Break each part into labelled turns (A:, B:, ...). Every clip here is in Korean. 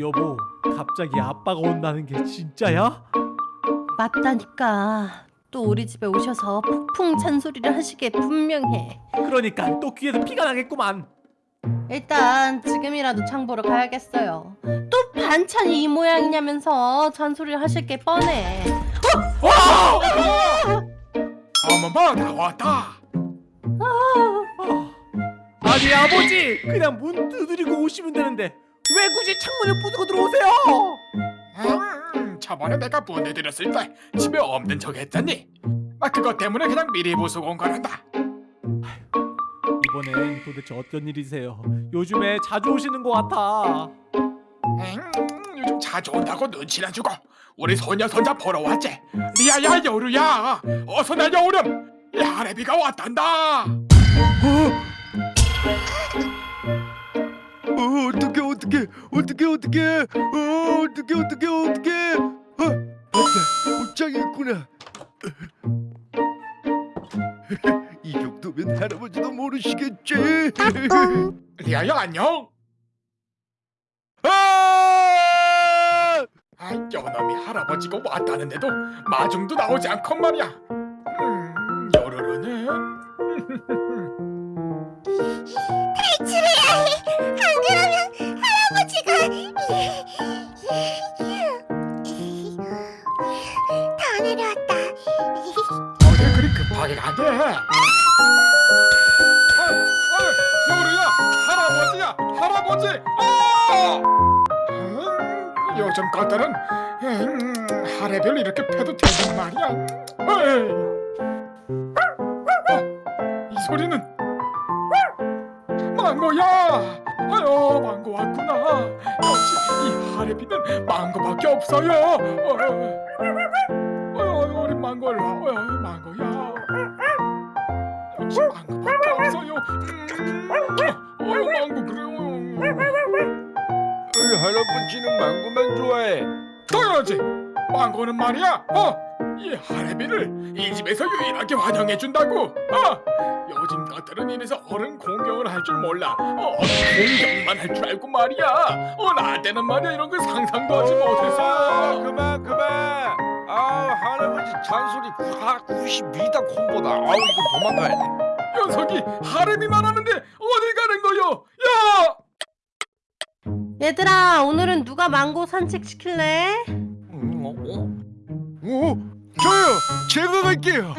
A: 여보, 갑자기 아빠가 온다는 게 진짜야?
B: 맞다니까. 또 우리 집에 오셔서 폭풍 잔소리를 하시게 분명해.
A: 그러니까 또 귀에서 피가 나겠구만.
B: 일단 지금이라도 장 보러 가야겠어요. 또 반찬이 이 모양이냐면서 잔소리를 하실 게 뻔해.
C: 어머머 나왔다
A: 아니 아버지, 그냥 문 두드리고 오시면 되는데 왜 굳이 창문을 부수고 들어오세요?
C: 음, 저번에 내가 보내드렸을 때 집에 없는 척 했잖니 아 그것 때문에 그냥 미리 부수고 온 거란다
A: 이번엔 도대체 어떤 일이세요? 요즘에 자주 오시는 것 같아.
C: 음, 요즘 자주 온다고 눈치나 주고 우리 소녀 손자 보러 왔지 리아야 여루야 어서 날려오렴 야레비가 왔단다
D: 어, 어떡해 어떡해 어떡해 어떡해. 어, 어떡해 어떡해 어떡해. 어, 맞다. 옷장이 있구나. 이 정도면 할아버지도 모르시겠지.
C: 리아야 안녕
D: 아!
C: 아 여놈이 할아버지가 왔다는데도 마중도 나오지 않건 말이야. 음, 여루루는
E: 탈출해야 해. 안 그러면
C: 가게 아, 아, 여루야 할아버지야 할아버지. 아! 음, 요즘 것들은 음, 하레별 이렇게 패도 되는 말이야. 어, 이. 소리는 망고야. 아유 망고 왔구나. 역시 이 하레비는 망고밖에 없어요. 어, 어, 우리 망고 일로 와. 어, 망고야 음, 어, 망고 그래요.
D: 어, 할아버지는 망고만 좋아해.
C: 당연하지. 망고는 말이야. 어? 이 하레비를 이 집에서 유일하게 환영해준다고. 어? 요즘 것들은 이래서 어른 공경을 할 줄 몰라. 어, 공경만 할 줄 알고 말이야. 어 나한테는 말이야 이런 거 상상도 하지
D: 아,
C: 못해서.
D: 그만 그만. 아 할아버지 잔소리 아 92다 콤보다. 아우 이거 도망가야 돼
C: 녀석이 하레비만 하는데 어딜 가는 거요 야
B: 얘들아, 오늘은 누가 망고 산책 시킬래?
D: 음, 어, 어? 어? 저요! 제가 갈게요!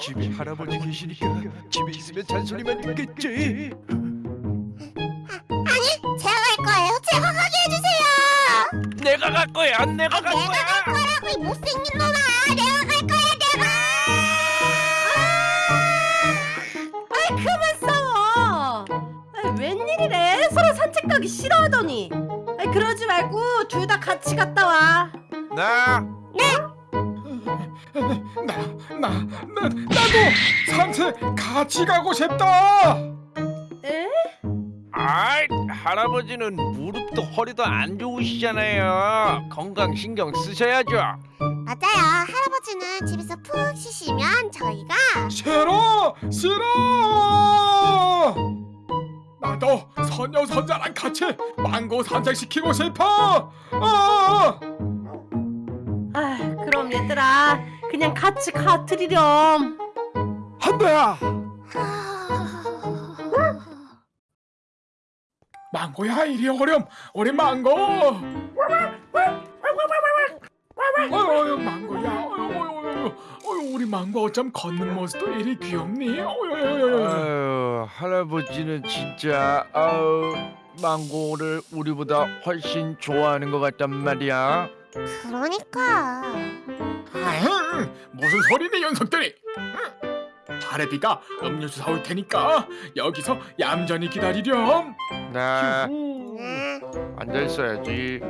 D: 집에 할아버지 계시니까 집에 있으면 잔소리만 듣겠지
E: 제가 갈 거예요. 제가 가게 해주세요.
D: 내가 갈 거야 내가 갈
E: 내가 갈 거라고 이 못생긴 놈아. 내가 갈 거야.
B: 말고 둘 다 같이 갔다 와.
D: 나
C: 나, 나, 나, 나도 산책 같이 가고 싶다.
B: 에?
D: 아이 할아버지는 무릎도 허리도 안 좋으시잖아요 건강 신경 쓰셔야죠
E: 맞아요. 할아버지는 집에서 푹 쉬시면 저희가
C: 싫어, 싫어. 나도 선녀 선자랑 같이 망고 산책 시키고 싶어. 어,
B: 아, 그럼 얘들아, 그냥 같이 가드리렴.
D: 한배야
C: 망고야 이리 오렴, 우리 망고. 어유 망고야, 어유, 어유, 어유, 우리 망고 어쩜 걷는 모습도 이리 귀엽니? 어유,
D: 할아버지는 진짜 아우 망고를 우리보다 훨씬 좋아하는 것 같단 말이야
E: 그러니까.
C: 아흥, 무슨 소리네 녀석들이? 하레비가 음료수 사올 테니까 여기서 얌전히 기다리렴.
D: 나
C: 휴후.
E: 네.
D: 앉아 있어야지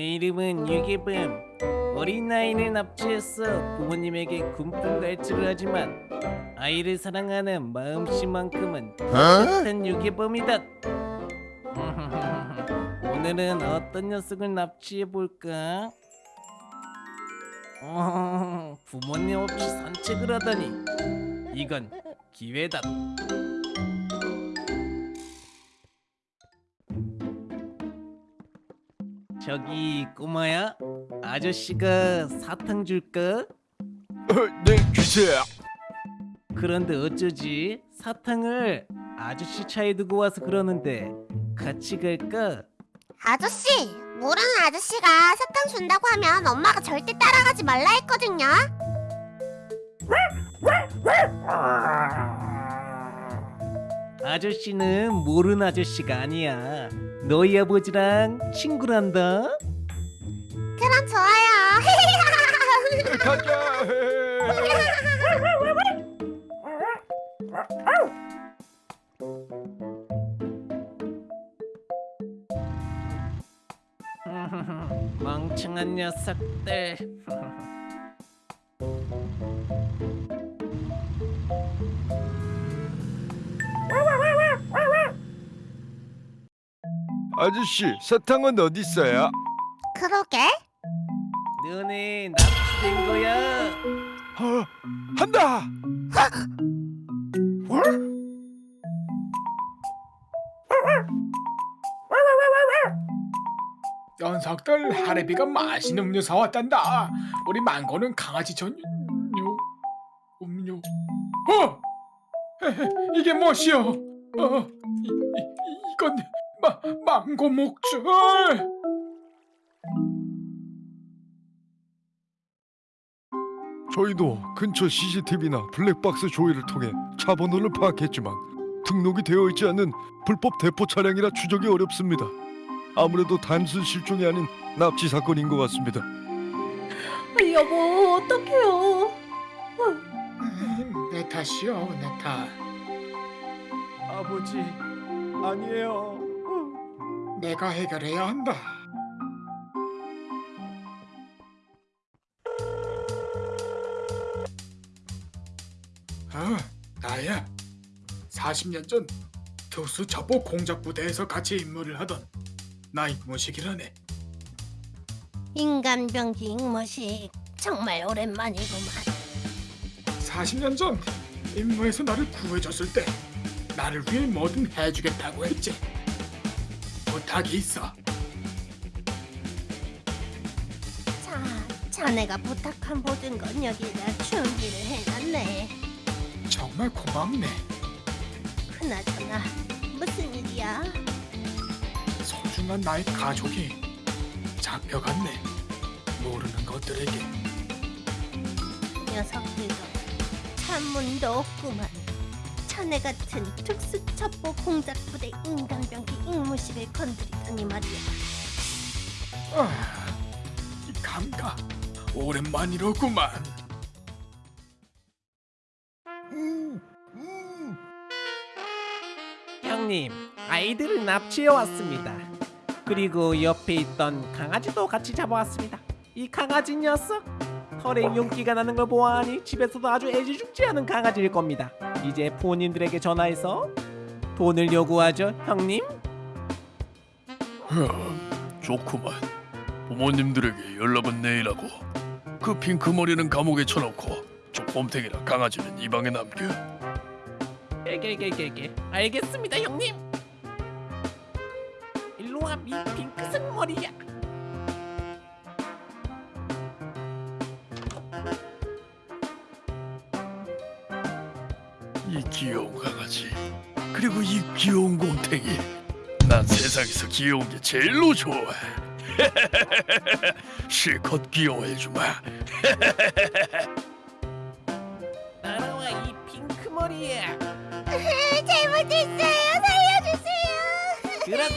A: 내 이름은 유기범. 어린 나이는 납치했어 부모님에게 군품 갈취를 하지만 아이를 사랑하는 마음씨만큼은 똑같은 유기범이다. 오늘은 어떤 녀석을 납치해 볼까? 어, 부모님 없이 산책을 하다니 이건 기회다. 저기 꼬마야 아저씨가 사탕 줄까?
D: 어, 네 주세요.
A: 그런데 어쩌지 사탕을 아저씨 차에 두고 와서 그러는데 같이 갈까?
E: 아저씨, 모르는 아저씨가 사탕 준다고 하면 엄마가 절대 따라가지 말라 했거든요.
A: 아저씨는 모르는 아저씨가 아니야 너희 아버지랑 친구란다
E: 그럼 좋아요.
D: 가자.
A: 멍청한 녀석들
D: 아저씨 사탕은 어디 있어요?
E: 그러게.
A: 너네 납치된 거야
D: 어, 한다.
C: 녀석들 하레비가 맛있는 음료 사왔단다. 우리 망고는 강아지 전용 음료. 어? 이게 무엇이오? 어, 망고 목줄.
D: 저희도 근처 CCTV나 블랙박스 조회를 통해 차 번호를 파악했지만 등록이 되어 있지 않은 불법 대포 차량이라 추적이 어렵습니다. 아무래도 단순 실종이 아닌 납치 사건인 것 같습니다.
B: 여보 어떡해요?
C: 내 탓이요, 내 탓.
A: 아버지 아니에요
C: 내가 해결해야 한다. 아, 나야. 40년 전 특수 첩보 공작 부대에서 같이 임무를 하던 나이 모식이라네.
B: 인간병기 익모식 정말 오랜만이구만.
C: 40년 전 임무에서 나를 구해줬을 때 나를 위해 뭐든 해주겠다고 했지. 부탁이 있어.
B: 자, 자네가 부탁한 모든 건 여기다 준비를 해놨네.
C: 정말 고맙네.
B: 그나저나 무슨 일이야?
C: 소중한 나의 가족이 잡혀갔네. 모르는 것들에게
B: 녀석들도 찬문도 없구만. 자네 같은 특수첩보 공작부대 인간병기 익모식을 건드리더니 말이야.
C: 아, 이 감각 오랜만이로구만.
A: 형님 아이들을 납치해 왔습니다 그리고 옆에 있던 강아지도 같이 잡아왔습니다 이 강아지 녀석 털에 윤기가 나는 걸 보아하니 집에서도 아주 애지중지 하는 강아지일 겁니다. 이제 부모님들에게 전화해서 돈을 요구하죠 형님.
F: 좋구만. 부모님들에게 연락은 내일 하고 그 핑크 머리는 감옥에 쳐놓고 저 곰탱이랑 강아지는 이 방에 남겨.
A: 개개개개개 알겠습니다 형님. 일로와 미 핑크색 머리야
F: 귀여운 강아지 그리고 이 귀여운 곰탱이. 난 세상에서 귀여운 게 제일로 좋아. 실컷 귀여워해주마.
A: 따라와 이 핑크 머리야
E: 잘못했어요. 살려주세요.
A: 들어가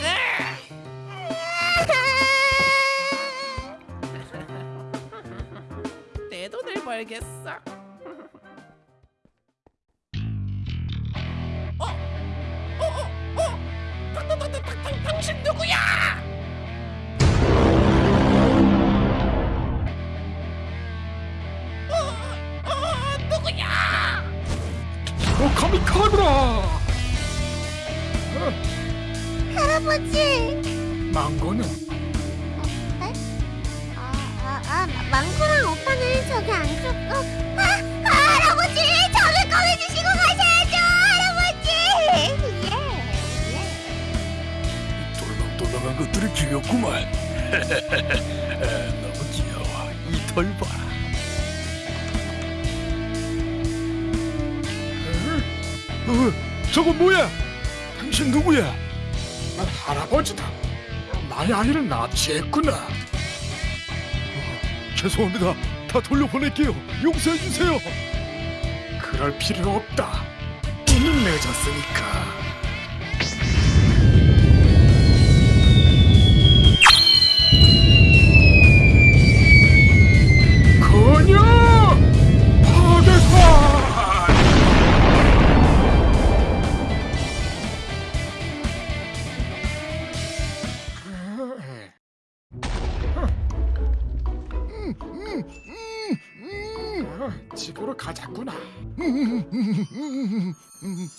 A: 내 돈을 벌겠어 어?
F: 죽였구만. 너무 귀여워. 이 털 봐.
D: 어, 저건 뭐야? 당신 누구야?
G: 난 할아버지다. 나의 아이를 납치했구나.
D: 죄송합니다. 다 돌려보낼게요. 용서해 주세요.
G: 그럴 필요 없다. 이미 늦었으니까.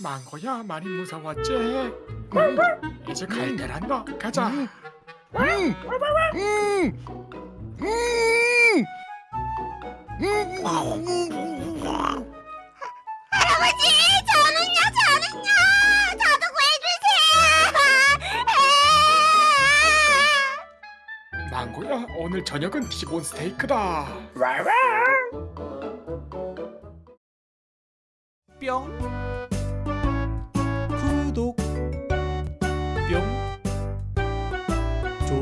G: 망고야? 많이 무서웠지? 이제 갈 때란다. 가자.
E: 할아버지 저는요 저는요. 저도 구해주세요.
G: 망고야? 오늘 저녁은 티본 스테이크다.
H: 뿅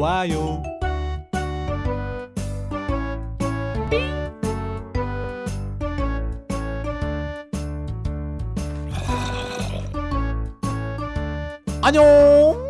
H: 좋아요. 안녕